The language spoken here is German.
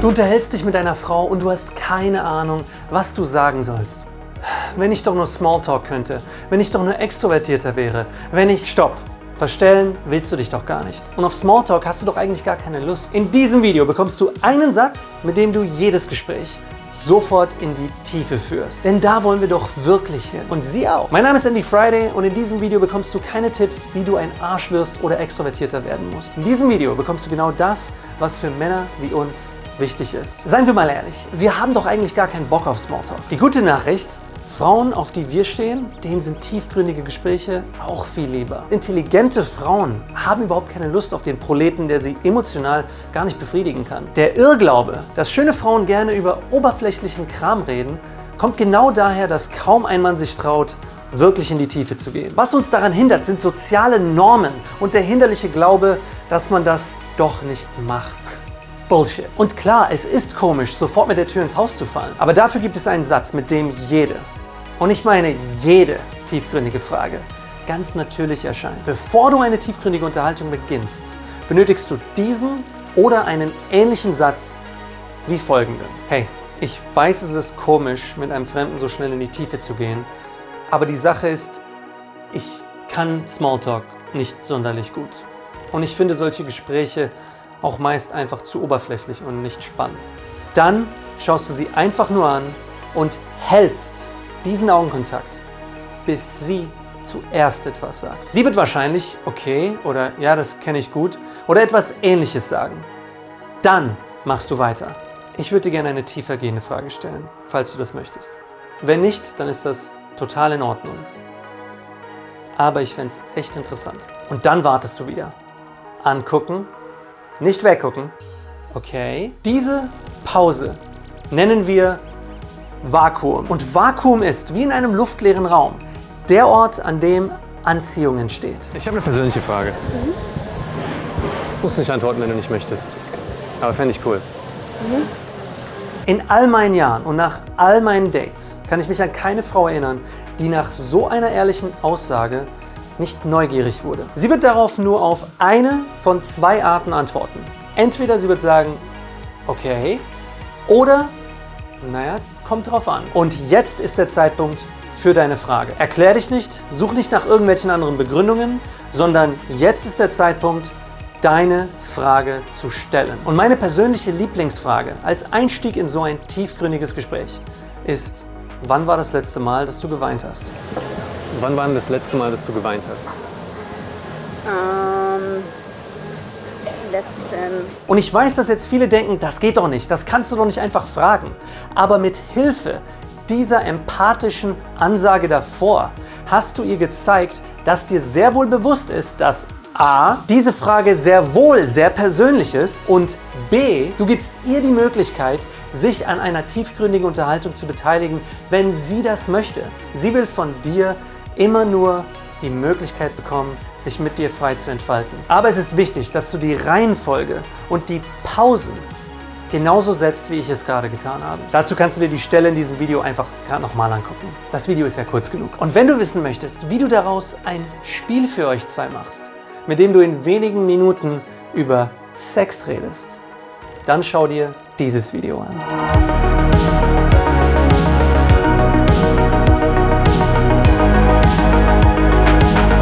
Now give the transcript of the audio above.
Du unterhältst dich mit deiner Frau und du hast keine Ahnung, was du sagen sollst. Wenn ich doch nur Smalltalk könnte, wenn ich doch nur extrovertierter wäre, wenn ich... Stopp! Verstellen willst du dich doch gar nicht. Und auf Smalltalk hast du doch eigentlich gar keine Lust. In diesem Video bekommst du einen Satz, mit dem du jedes Gespräch sofort in die Tiefe führst. Denn da wollen wir doch wirklich hin. Und sie auch. Mein Name ist Andy Friday und in diesem Video bekommst du keine Tipps, wie du ein Arsch wirst oder extrovertierter werden musst. In diesem Video bekommst du genau das, was für Männer wie uns wichtig ist. Seien wir mal ehrlich, wir haben doch eigentlich gar keinen Bock auf Smalltalk. Die gute Nachricht, Frauen, auf die wir stehen, denen sind tiefgründige Gespräche auch viel lieber. Intelligente Frauen haben überhaupt keine Lust auf den Proleten, der sie emotional gar nicht befriedigen kann. Der Irrglaube, dass schöne Frauen gerne über oberflächlichen Kram reden, kommt genau daher, dass kaum ein Mann sich traut, wirklich in die Tiefe zu gehen. Was uns daran hindert, sind soziale Normen und der hinderliche Glaube, dass man das doch nicht macht. Bullshit. Und klar, es ist komisch, sofort mit der Tür ins Haus zu fallen. Aber dafür gibt es einen Satz, mit dem jede, und ich meine jede tiefgründige Frage ganz natürlich erscheint. Bevor du eine tiefgründige Unterhaltung beginnst, benötigst du diesen oder einen ähnlichen Satz wie folgenden. Hey, ich weiß, es ist komisch, mit einem Fremden so schnell in die Tiefe zu gehen, aber die Sache ist, ich kann Smalltalk nicht sonderlich gut. Und ich finde solche Gespräche auch meist einfach zu oberflächlich und nicht spannend. Dann schaust du sie einfach nur an und hältst diesen Augenkontakt, bis sie zuerst etwas sagt. Sie wird wahrscheinlich okay oder ja, das kenne ich gut oder etwas ähnliches sagen. Dann machst du weiter. Ich würde dir gerne eine tiefergehende Frage stellen, falls du das möchtest. Wenn nicht, dann ist das total in Ordnung. Aber ich fände es echt interessant. Und dann wartest du wieder. Angucken, nicht weggucken. Okay. Diese Pause nennen wir Vakuum. Und Vakuum ist, wie in einem luftleeren Raum, der Ort, an dem Anziehung entsteht. Ich habe eine persönliche Frage. Mhm. Du musst nicht antworten, wenn du nicht möchtest. Aber fände ich cool. Mhm. In all meinen Jahren und nach all meinen Dates kann ich mich an keine Frau erinnern, die nach so einer ehrlichen Aussage nicht neugierig wurde. Sie wird darauf nur auf eine von zwei Arten antworten. Entweder sie wird sagen, okay, oder naja, kommt drauf an. Und jetzt ist der Zeitpunkt für deine Frage. Erklär dich nicht, such nicht nach irgendwelchen anderen Begründungen, sondern jetzt ist der Zeitpunkt, deine Frage zu stellen. Und meine persönliche Lieblingsfrage als Einstieg in so ein tiefgründiges Gespräch ist, wann war das letzte Mal, dass du geweint hast? Wann war denn das letzte Mal, dass du geweint hast? Ähm, letzten. Und ich weiß, dass jetzt viele denken, das geht doch nicht, das kannst du doch nicht einfach fragen. Aber mit Hilfe dieser empathischen Ansage davor hast du ihr gezeigt, dass dir sehr wohl bewusst ist, dass A. Diese Frage sehr wohl sehr persönlich ist und B. Du gibst ihr die Möglichkeit, sich an einer tiefgründigen Unterhaltung zu beteiligen, wenn sie das möchte. Sie will von dir immer nur die Möglichkeit bekommen, sich mit dir frei zu entfalten. Aber es ist wichtig, dass du die Reihenfolge und die Pausen genauso setzt, wie ich es gerade getan habe. Dazu kannst du dir die Stelle in diesem Video einfach gerade nochmal angucken. Das Video ist ja kurz genug. Und wenn du wissen möchtest, wie du daraus ein Spiel für euch zwei machst, mit dem du in wenigen Minuten über Sex redest, dann schau dir dieses Video an.